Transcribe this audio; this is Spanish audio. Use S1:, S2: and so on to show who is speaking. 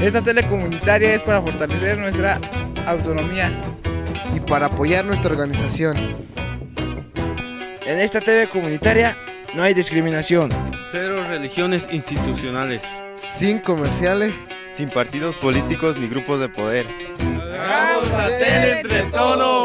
S1: Esta tele comunitaria es para fortalecer nuestra autonomía
S2: y para apoyar nuestra organización.
S3: En esta TV comunitaria no hay discriminación.
S4: Cero religiones institucionales.
S2: Sin comerciales.
S5: Sin partidos políticos ni grupos de poder.
S4: ¡Hagamos la tele entre todos!